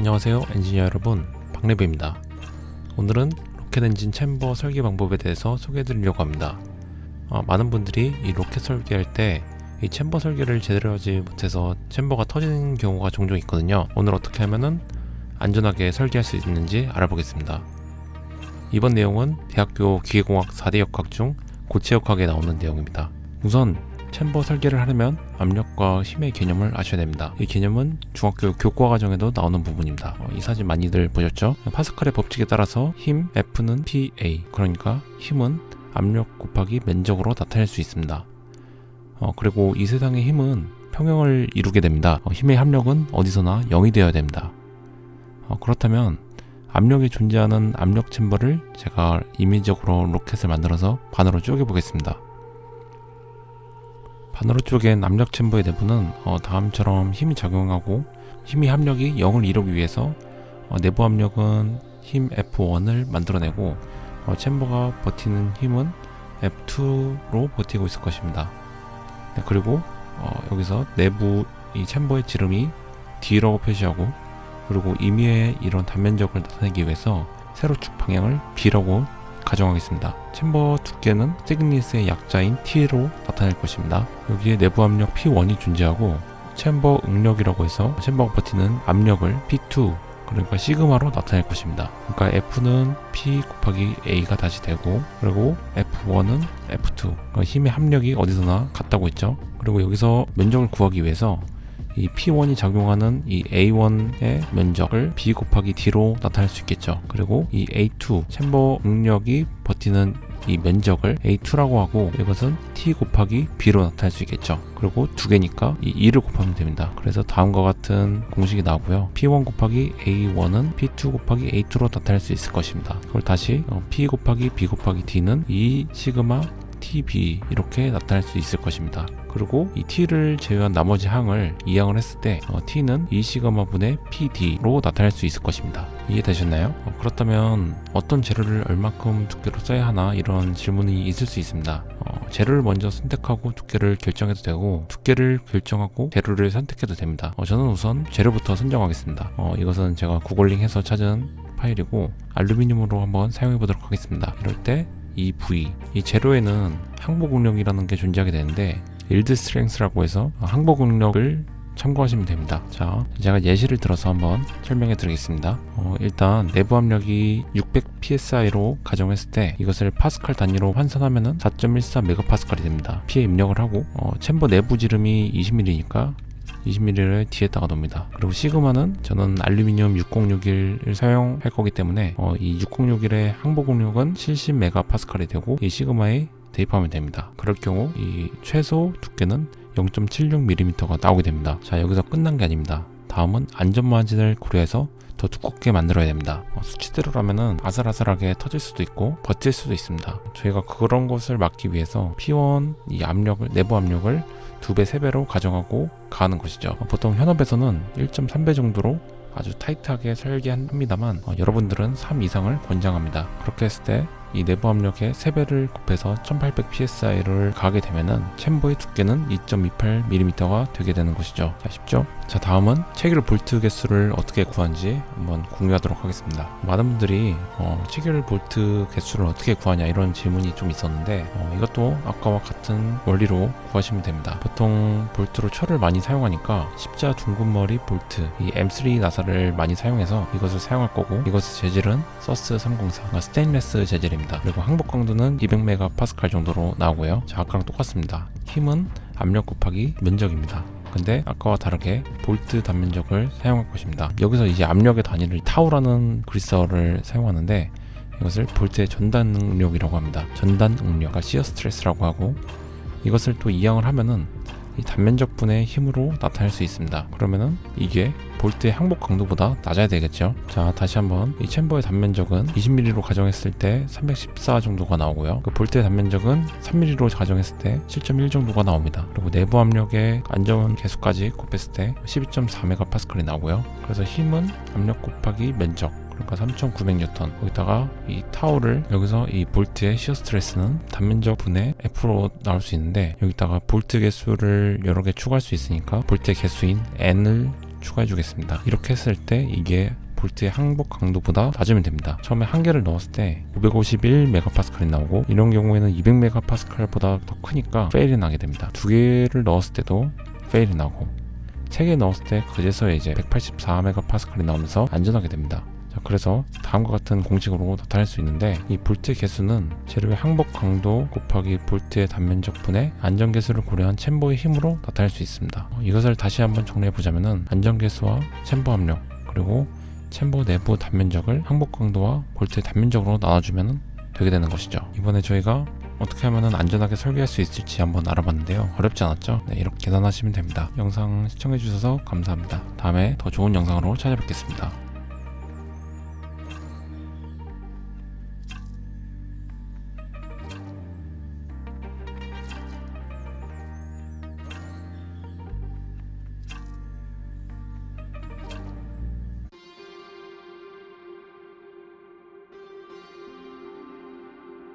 안녕하세요 엔지니어 여러분. 박래배입니다. 오늘은 로켓 엔진 chamber 설계 방법에 대해서 소개해 드리려고 합니다. 어, 많은 분들이 이 로켓 설계할 때 이 chamber 설계를 제대로 하지 못해서 chamber가 터지는 경우가 종종 있거든요. 오늘 어떻게 하면은 안전하게 설계할 수 있는지 알아보겠습니다. 이번 내용은 대학교 기계공학 4대 역학 중 고체 역학에 나오는 내용입니다. 우선 chamber 설계를 하려면 압력과 힘의 개념을 아셔야 됩니다. 이 개념은 중학교 교과 과정에도 나오는 부분입니다. 어, 이 사진 많이들 보셨죠? 파스칼의 법칙에 따라서 힘 F는 PA 그러니까 힘은 압력 곱하기 면적으로 나타낼 수 있습니다. 어, 그리고 이 세상의 힘은 평형을 이루게 됩니다. 어, 힘의 합력은 어디서나 0이 되어야 됩니다. 어, 그렇다면 압력이 존재하는 압력 챔버를 제가 임의적으로 로켓을 만들어서 반으로 쪼개 보겠습니다. 반으로 쪼갠 압력 챔버의 내부는 어, 다음처럼 힘이 작용하고 힘이 합력이 0을 이루기 위해서 어, 내부 압력은 힘 F1을 만들어내고 어, 챔버가 버티는 힘은 F2로 버티고 있을 것입니다. 네, 그리고 어, 여기서 내부 이 챔버의 지름이 D라고 표시하고 그리고 임의의 이런 단면적을 나타내기 위해서 세로축 방향을 B라고 가정하겠습니다. 챔버 두께는 시그니스의 약자인 T로 나타낼 것입니다. 여기에 내부 압력 P1이 존재하고 챔버 응력이라고 해서 챔버가 버티는 압력을 P2 그러니까 시그마로 나타낼 것입니다. 그러니까 F는 P 곱하기 A가 다시 되고 그리고 F1은 F2 그러니까 힘의 합력이 어디서나 같다고 했죠. 그리고 여기서 면적을 구하기 위해서 이 P1이 작용하는 이 A1의 면적을 B 곱하기 D로 나타낼 수 있겠죠. 그리고 이 A2 챔버 응력이 버티는 이 면적을 A2라고 하고 이것은 T 곱하기 B로 나타낼 수 있겠죠. 그리고 두 개니까 이 2를 곱하면 됩니다. 그래서 다음과 같은 공식이 나오고요. P1 곱하기 A1은 P2 곱하기 A2로 나타낼 수 있을 것입니다. 그걸 다시 어, P 곱하기 B 곱하기 D는 이 시그마 TB 이렇게 나타낼 수 있을 것입니다. 그리고 이 t를 제외한 나머지 항을 이항을 했을 때 어, t는 2시그마 분의 pd로 나타낼 수 있을 것입니다. 이해되셨나요? 어, 그렇다면 어떤 재료를 얼마큼 두께로 써야 하나 이런 질문이 있을 수 있습니다. 어, 재료를 먼저 선택하고 두께를 결정해도 되고 두께를 결정하고 재료를 선택해도 됩니다. 어, 저는 우선 재료부터 선정하겠습니다. 어, 이것은 제가 구글링해서 찾은 파일이고 알루미늄으로 한번 사용해 보도록 하겠습니다. 이럴 때 이 부위, 이 재료에는 항복 응력이라는 게 존재하게 되는데 yield strength라고 해서 항복 응력을 참고하시면 됩니다. 자, 제가 예시를 들어서 한번 설명해 드리겠습니다. 어, 일단 내부 압력이 600 psi로 가정했을 때 이것을 파스칼 단위로 환산하면은 4.14 메가파스칼이 됩니다. P에 입력을 하고 어, 챔버 내부 지름이 20mm니까 20mm를 뒤에다가 놓습니다. 그리고 시그마는 저는 알루미늄 6061을 사용할 거기 때문에 어, 이 6061의 항복 응력은 70메가파스칼이 되고 이 시그마에 대입하면 됩니다. 그럴 경우 이 최소 두께는 0.76mm가 나오게 됩니다. 자 여기서 끝난 게 아닙니다. 다음은 안전마진을 고려해서 더 두껍게 만들어야 됩니다. 어, 수치대로라면은 아슬아슬하게 터질 수도 있고 버틸 수도 있습니다. 저희가 그런 것을 막기 위해서 P1 이 압력을 내부 압력을 두 배, 세 배로 가정하고 가는 것이죠. 어, 보통 현업에서는 1.3배 정도로 아주 타이트하게 설계합니다만 어, 여러분들은 3 이상을 권장합니다. 그렇게 했을 때 이 내부 압력의 3배를 곱해서 1800 psi를 가게 되면은 챔버의 두께는 2.28mm가 되게 되는 것이죠. 자, 쉽죠? 자, 다음은 체결 볼트 개수를 어떻게 구하는지 한번 공유하도록 하겠습니다. 많은 분들이 어, 체결 볼트 개수를 어떻게 구하냐 이런 질문이 좀 있었는데 어, 이것도 아까와 같은 원리로 구하시면 됩니다. 보통 볼트로 철을 많이 사용하니까 십자 둥근머리 볼트 이 M3 나사를 많이 사용해서 이것을 사용할 거고 이것의 재질은 SUS 304 그러니까 스테인레스 재질입니다. 그리고 항복 강도는 200메가파스칼 정도로 나오고요. 자, 아까랑 똑같습니다. 힘은 압력 곱하기 면적입니다. 근데 아까와 다르게 볼트 단면적을 사용할 것입니다. 여기서 이제 압력의 단위를 타우라는 그리스어를 사용하는데 이것을 볼트의 전단 응력이라고 합니다. 전단 응력, 과 시어 스트레스라고 하고 이것을 또 이항을 하면은 이 단면적분의 힘으로 나타낼 수 있습니다. 그러면은 이게 볼트의 항복 강도보다 낮아야 되겠죠. 자, 다시 한번 이 챔버의 단면적은 20mm로 가정했을 때 314 정도가 나오고요. 그 볼트의 단면적은 3mm로 가정했을 때 7.1 정도가 나옵니다. 그리고 내부 압력의 안전 개수까지 곱했을 때 12.4메가파스칼이 나오고요. 그래서 힘은 압력 곱하기 면적 그러니까 3,900N 거기다가 이 타우를 여기서 이 볼트의 shear stress는 단면적 분의 F로 나올 수 있는데 여기다가 볼트 개수를 여러 개 추가할 수 있으니까 볼트의 개수인 N을 추가해 주겠습니다. 이렇게 했을 때 이게 볼트의 항복 강도보다 낮으면 됩니다. 처음에 한 개를 넣었을 때 551메가파스칼이 나오고 이런 경우에는 200메가파스칼보다 더 크니까 fail이 나게 됩니다. 두 개를 넣었을 때도 fail이 나고 세 개 넣었을 때 그제서야 이제 184메가파스칼이 나오면서 안전하게 됩니다. 자, 그래서 다음과 같은 공식으로 나타낼 수 있는데 이 볼트 개수는 재료의 항복 강도 곱하기 볼트의 단면적 분의 안전 계수를 고려한 챔버의 힘으로 나타낼 수 있습니다. 어, 이것을 다시 한번 정리해 보자면은 안전 계수와 챔버 압력 그리고 챔버 내부 단면적을 항복 강도와 볼트의 단면적으로 나눠주면 되게 되는 것이죠. 이번에 저희가 어떻게 하면 안전하게 설계할 수 있을지 한번 알아봤는데요. 어렵지 않았죠? 네, 이렇게 계산하시면 됩니다. 영상 시청해주셔서 감사합니다. 다음에 더 좋은 영상으로 찾아뵙겠습니다.